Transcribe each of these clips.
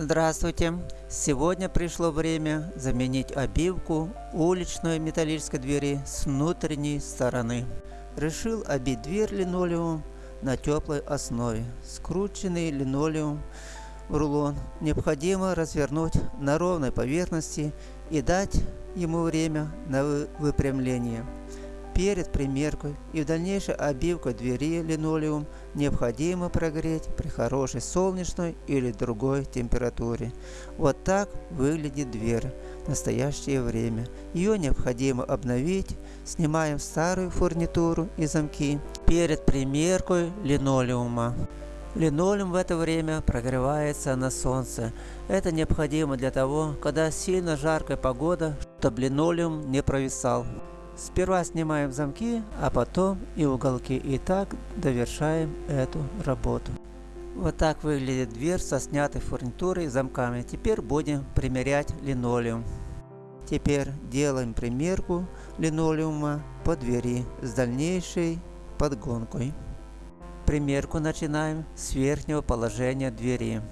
Здравствуйте! Сегодня пришло время заменить обивку уличной металлической двери с внутренней стороны. Решил обить дверь линолеумом на теплой основе. Скрученный линолеум в рулон необходимо развернуть на ровной поверхности и дать ему время на выпрямление. Перед примеркой и в дальнейшей обивкой двери линолеум необходимо прогреть при хорошей солнечной или другой температуре. Вот так выглядит дверь в настоящее время. Ее необходимо обновить, снимаем старую фурнитуру и замки перед примеркой линолеума. Линолеум в это время прогревается на солнце. Это необходимо для того, когда сильно жаркая погода, чтобы линолеум не провисал. Сперва снимаем замки, а потом и уголки. И так довершаем эту работу. Вот так выглядит дверь со снятой фурнитурой и замками. Теперь будем примерять линолеум. Теперь делаем примерку линолеума по двери с дальнейшей подгонкой. Примерку начинаем с верхнего положения двери,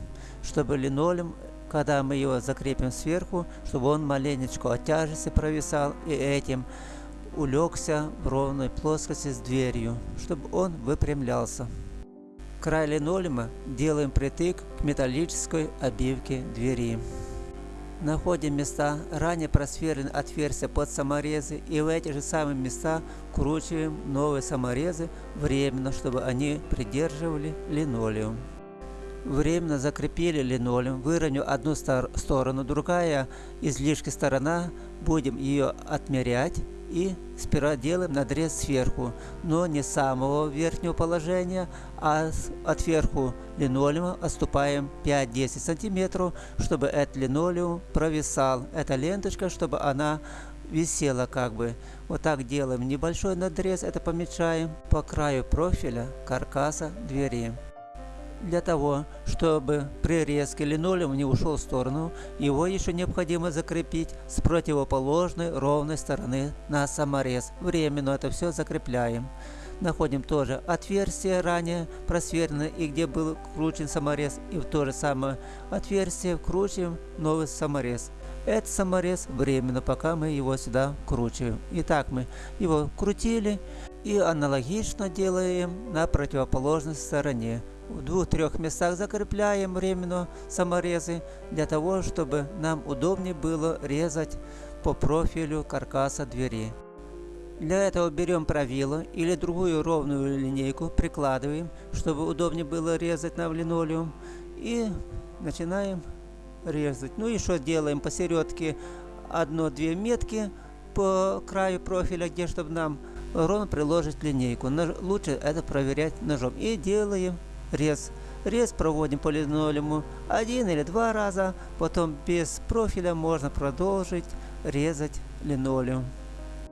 чтобы линолеум когда мы его закрепим сверху, чтобы он маленечко от тяжести провисал и этим улегся в ровной плоскости с дверью, чтобы он выпрямлялся. Край линолеума делаем притык к металлической обивке двери. Находим места, ранее просверленные отверстия под саморезы и в эти же самые места вкручиваем новые саморезы временно, чтобы они придерживали линолеум. Временно закрепили линолеум, выровняв одну сторону, другая излишки сторона, будем ее отмерять и сперва делаем надрез сверху, но не с самого верхнего положения, а от верху линолеума отступаем 5-10 сантиметров, чтобы этот линолеум провисал. Эта ленточка, чтобы она висела как бы. Вот так делаем небольшой надрез, это помечаем по краю профиля каркаса двери. Для того, чтобы при резке линолеум не ушел в сторону, его еще необходимо закрепить с противоположной ровной стороны на саморез. Временно это все закрепляем. Находим тоже отверстие ранее просверленное и где был кручен саморез. И в то же самое отверстие вкручиваем новый саморез. Этот саморез временно, пока мы его сюда вкручиваем. Итак, мы его крутили и аналогично делаем на противоположной стороне в двух-трех местах закрепляем временно саморезы для того, чтобы нам удобнее было резать по профилю каркаса двери. Для этого берем правило или другую ровную линейку, прикладываем, чтобы удобнее было резать на линолеум и начинаем резать. Ну и что делаем посередке одно-две метки по краю профиля, где чтобы нам ровно приложить линейку. Лучше это проверять ножом. И делаем рез. Рез проводим по линолеуму один или два раза, потом без профиля можно продолжить резать линолеум.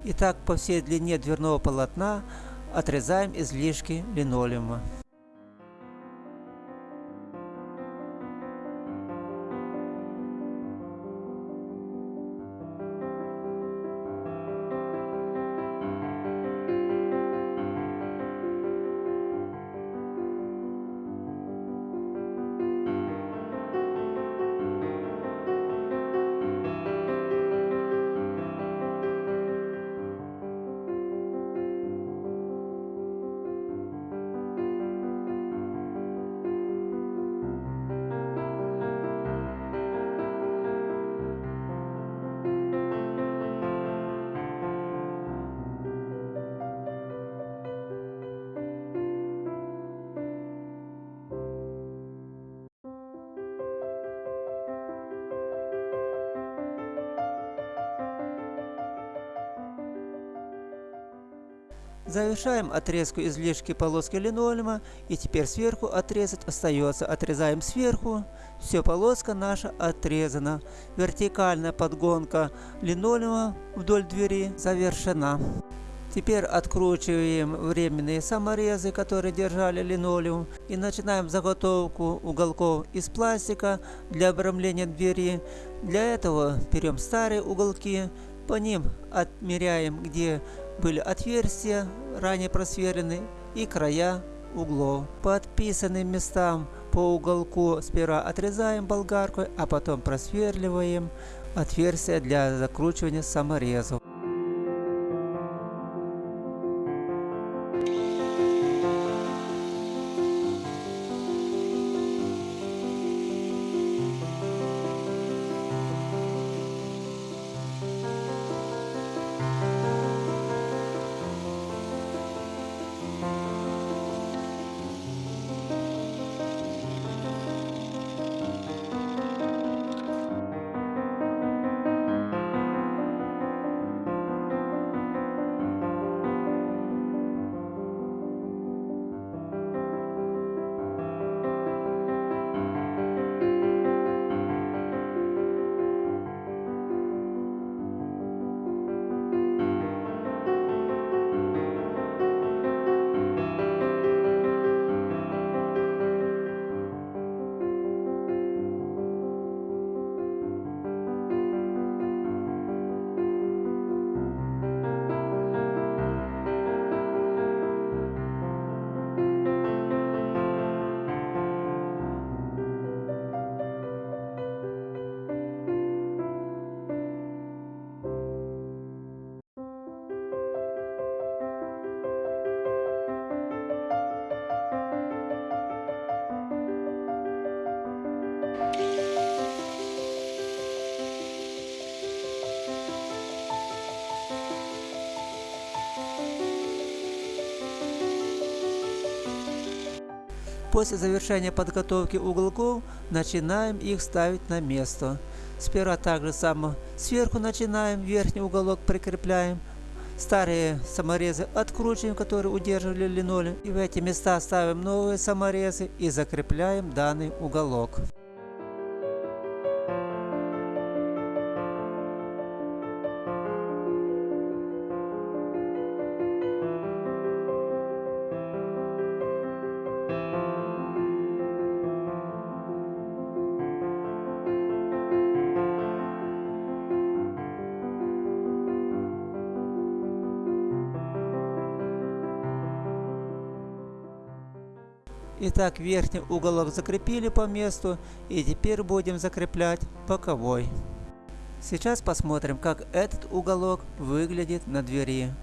Итак, по всей длине дверного полотна отрезаем излишки линолеума. Завершаем отрезку излишки полоски линолеума и теперь сверху отрезать остается. Отрезаем сверху, все полоска наша отрезана. Вертикальная подгонка линолеума вдоль двери завершена. Теперь откручиваем временные саморезы, которые держали линолеум, и начинаем заготовку уголков из пластика для обрамления двери. Для этого берем старые уголки, по ним отмеряем, где были отверстия, ранее просверлены, и края углов. По отписанным местам По уголку сперва отрезаем болгаркой, а потом просверливаем отверстие для закручивания саморезов. После завершения подготовки уголков начинаем их ставить на место. Сперва так же само сверху начинаем, верхний уголок прикрепляем. Старые саморезы откручиваем, которые удерживали линолеум. И в эти места ставим новые саморезы и закрепляем данный уголок. Итак, верхний уголок закрепили по месту и теперь будем закреплять боковой. Сейчас посмотрим, как этот уголок выглядит на двери.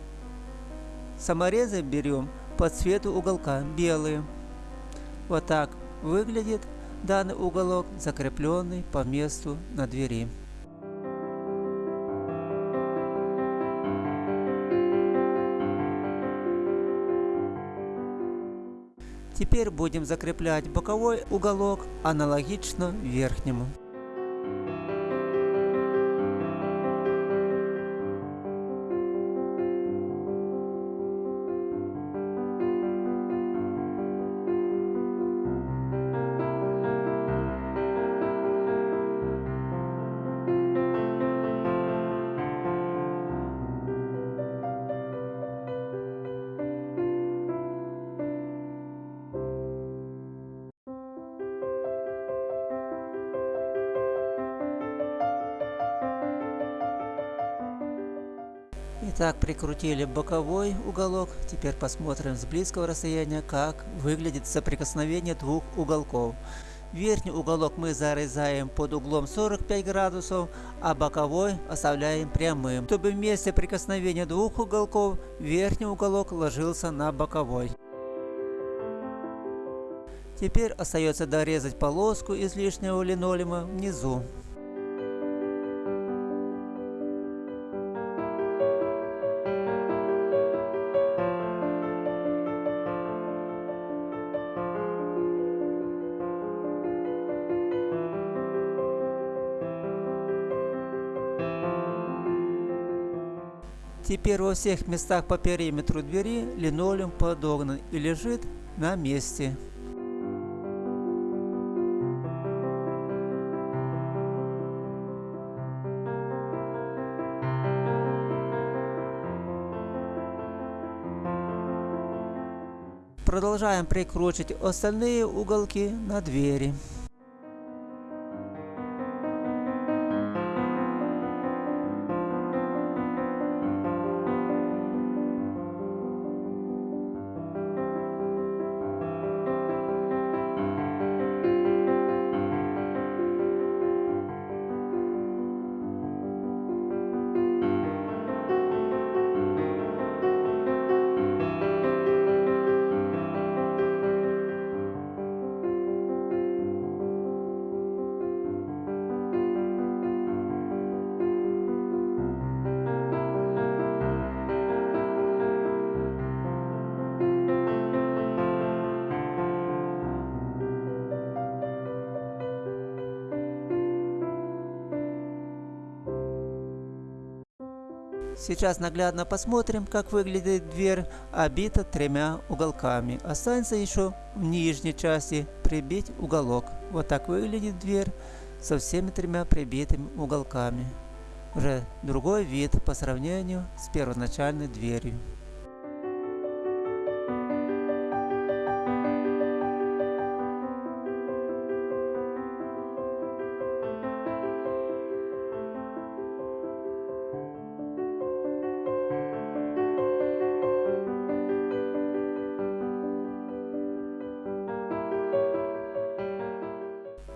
Саморезы берем по цвету уголка белые. Вот так выглядит данный уголок, закрепленный по месту на двери. Теперь будем закреплять боковой уголок аналогично верхнему. Итак, прикрутили боковой уголок. Теперь посмотрим с близкого расстояния, как выглядит соприкосновение двух уголков. Верхний уголок мы зарезаем под углом 45 градусов, а боковой оставляем прямым, чтобы в месте прикосновения двух уголков верхний уголок ложился на боковой. Теперь остается дорезать полоску из лишнего линолеума внизу. Теперь во всех местах по периметру двери линолеум подогнан и лежит на месте. Продолжаем прикручивать остальные уголки на двери. Сейчас наглядно посмотрим, как выглядит дверь, обита тремя уголками. Останется еще в нижней части прибить уголок. Вот так выглядит дверь со всеми тремя прибитыми уголками. Уже другой вид по сравнению с первоначальной дверью.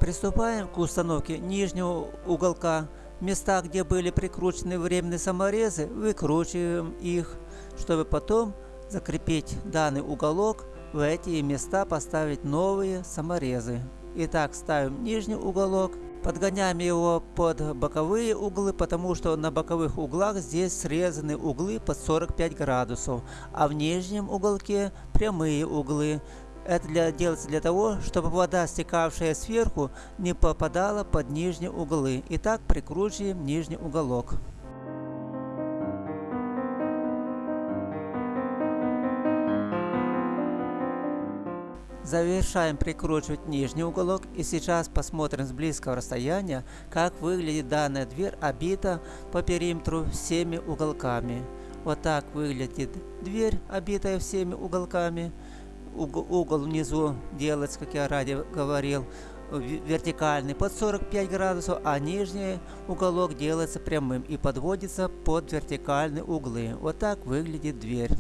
Приступаем к установке нижнего уголка. Места, где были прикручены временные саморезы, выкручиваем их, чтобы потом закрепить данный уголок, в эти места поставить новые саморезы. Итак, ставим нижний уголок, подгоняем его под боковые углы, потому что на боковых углах здесь срезаны углы под 45 градусов, а в нижнем уголке прямые углы. Это для, делается для того, чтобы вода, стекавшая сверху, не попадала под нижние углы. Итак, прикручиваем нижний уголок. Завершаем прикручивать нижний уголок и сейчас посмотрим с близкого расстояния, как выглядит данная дверь обита по периметру всеми уголками. Вот так выглядит дверь, обитая всеми уголками угол внизу делается, как я ранее говорил, вертикальный под 45 градусов, а нижний уголок делается прямым и подводится под вертикальные углы. Вот так выглядит дверь.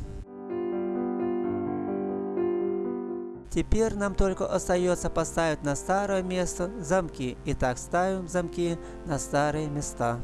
Теперь нам только остается поставить на старое место замки. Итак, ставим замки на старые места.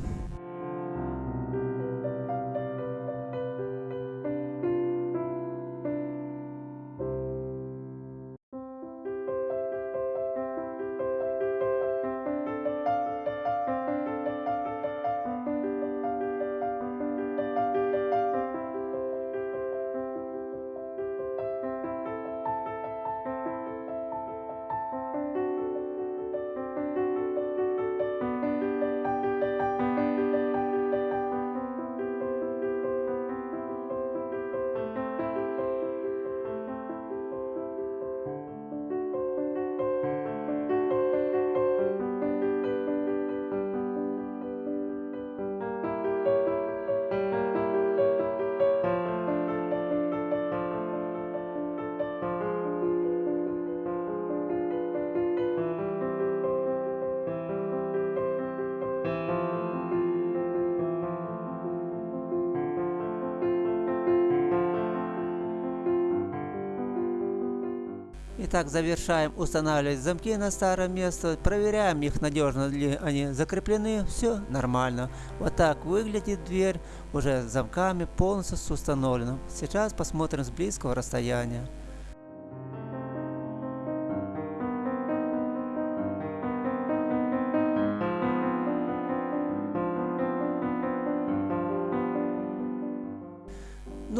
Итак, завершаем устанавливать замки на старое место, проверяем их надежно ли они закреплены, все нормально. Вот так выглядит дверь уже с замками полностью установлена. Сейчас посмотрим с близкого расстояния.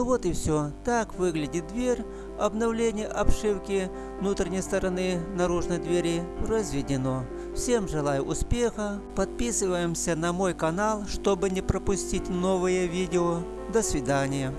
Ну вот и все. Так выглядит дверь. Обновление обшивки внутренней стороны наружной двери разведено. Всем желаю успеха. Подписываемся на мой канал, чтобы не пропустить новые видео. До свидания.